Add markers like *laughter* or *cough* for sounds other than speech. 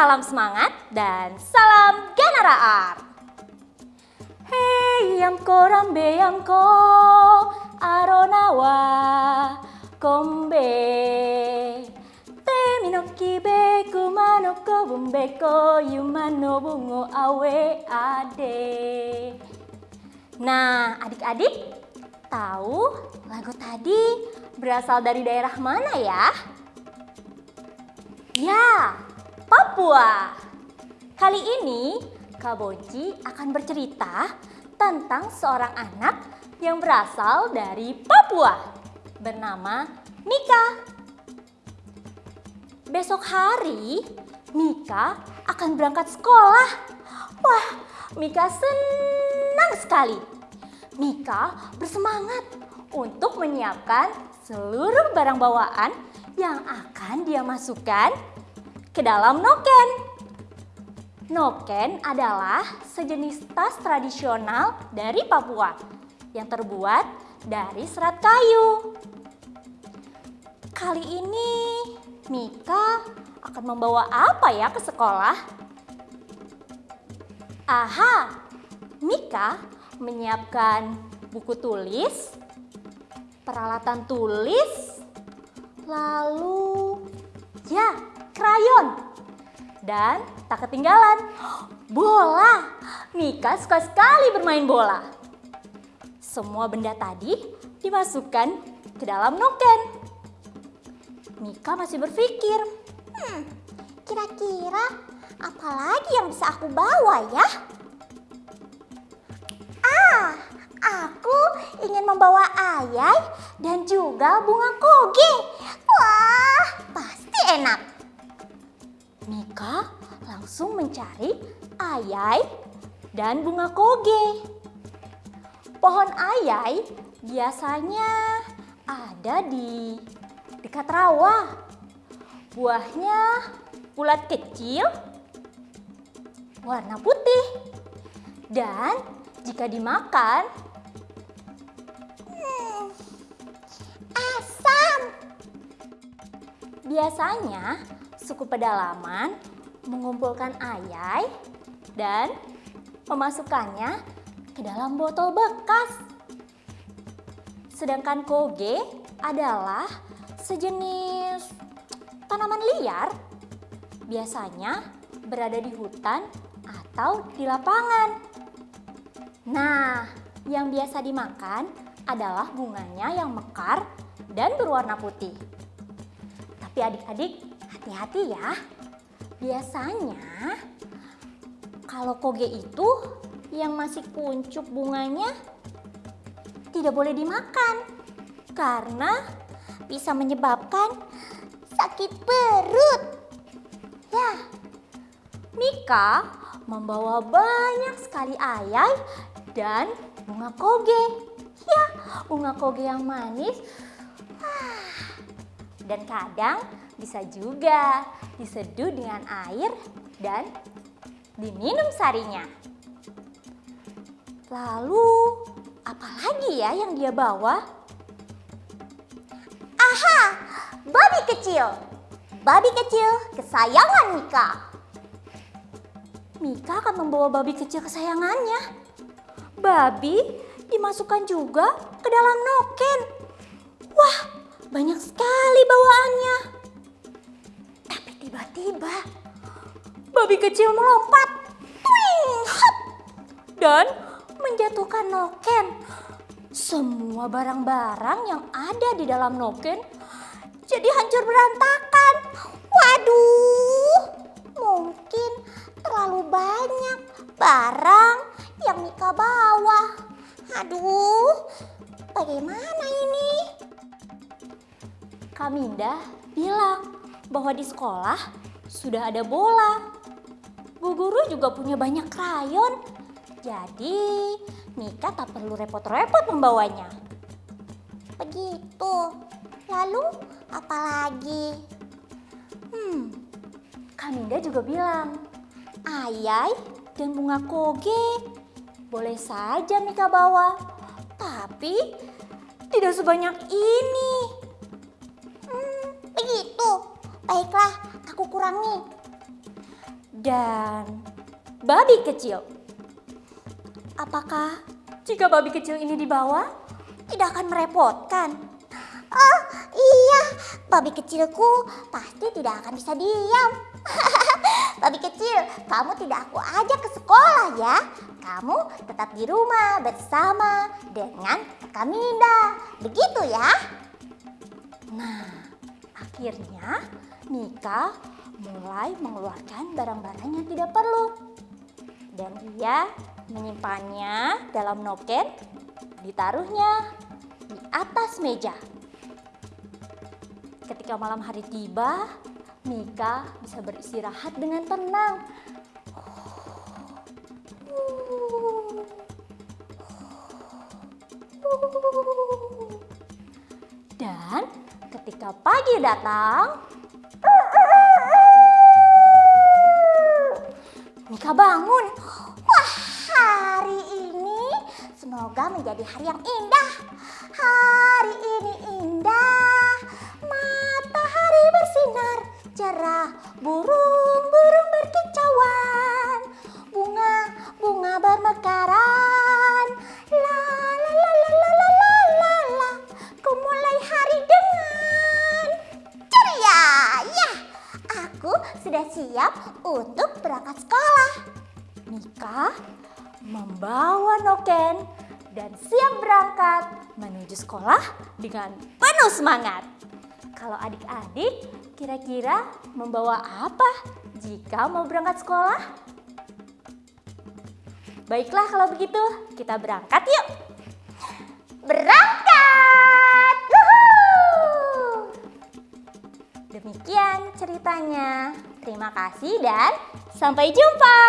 salam semangat dan salam Ganara Art. Hey yamko rambe yamko aronawa kombe Temi no kibe kuma no kobumbe ko yuma no bungo awe ade Nah adik-adik tahu lagu tadi berasal dari daerah mana ya? Ya, Papua. Kali ini Kak Boji akan bercerita tentang seorang anak yang berasal dari Papua bernama Mika. Besok hari Mika akan berangkat sekolah. Wah, Mika senang sekali. Mika bersemangat untuk menyiapkan seluruh barang bawaan yang akan dia masukkan ke dalam noken. Noken adalah sejenis tas tradisional dari Papua yang terbuat dari serat kayu. Kali ini Mika akan membawa apa ya ke sekolah? Aha, Mika menyiapkan buku tulis, peralatan tulis, lalu dan tak ketinggalan, bola. Mika suka sekali bermain bola. Semua benda tadi dimasukkan ke dalam noken. Mika masih berpikir, hmm, kira-kira apa lagi yang bisa aku bawa ya? Ah, aku ingin membawa ayai dan juga bunga koge. Langsung mencari ayai dan bunga koge. Pohon ayai biasanya ada di dekat rawa. Buahnya bulat kecil, warna putih. Dan jika dimakan, asam. Biasanya suku pedalaman mengumpulkan ayai dan memasukkannya ke dalam botol bekas. Sedangkan koge adalah sejenis tanaman liar, biasanya berada di hutan atau di lapangan. Nah, yang biasa dimakan adalah bunganya yang mekar dan berwarna putih. Tapi adik-adik hati-hati ya. Biasanya kalau koge itu yang masih kuncup bunganya tidak boleh dimakan karena bisa menyebabkan sakit perut. Ya, Mika membawa banyak sekali ayai dan bunga koge. Ya, bunga koge yang manis. Dan kadang bisa juga diseduh dengan air dan diminum sarinya. Lalu, apa lagi ya yang dia bawa? Aha, babi kecil. Babi kecil kesayangan Mika. Mika akan membawa babi kecil kesayangannya. Babi dimasukkan juga ke dalam noken. Wah, banyak sekali bawaannya. Tiba-tiba babi kecil melompat. Twing, dan menjatuhkan noken. Semua barang-barang yang ada di dalam noken jadi hancur berantakan. Waduh, mungkin terlalu banyak barang yang Mika bawa. Aduh, bagaimana ini? Kaminda bilang bahwa di sekolah sudah ada bola. Bu guru juga punya banyak krayon. Jadi Mika tak perlu repot-repot membawanya. Begitu. Lalu apa lagi? Hmm, Kaminda juga bilang, ayai dan bunga koge boleh saja Mika bawa. Tapi tidak sebanyak ini. Baiklah, aku kurangi. dan babi kecil. Apakah jika babi kecil ini dibawa tidak akan merepotkan? Oh iya, babi kecilku pasti tidak akan bisa diam. *laughs* babi kecil, kamu tidak aku ajak ke sekolah ya. Kamu tetap di rumah bersama dengan Kaminda. Begitu ya? Nah, akhirnya Mika mulai mengeluarkan barang-barang yang tidak perlu. Dan ia menyimpannya dalam noken, ditaruhnya di atas meja. Ketika malam hari tiba, Mika bisa beristirahat dengan tenang. Dan ketika pagi datang, Mika bangun. Wah, hari ini semoga menjadi hari yang indah. Hari ini indah, matahari bersinar cerah, burung-burung sudah siap untuk berangkat sekolah. Mika membawa noken dan siap berangkat menuju sekolah dengan penuh semangat. Kalau adik-adik kira-kira membawa apa jika mau berangkat sekolah? Baiklah kalau begitu kita berangkat yuk. Berangkat! Demikian ceritanya. Terima kasih dan sampai jumpa.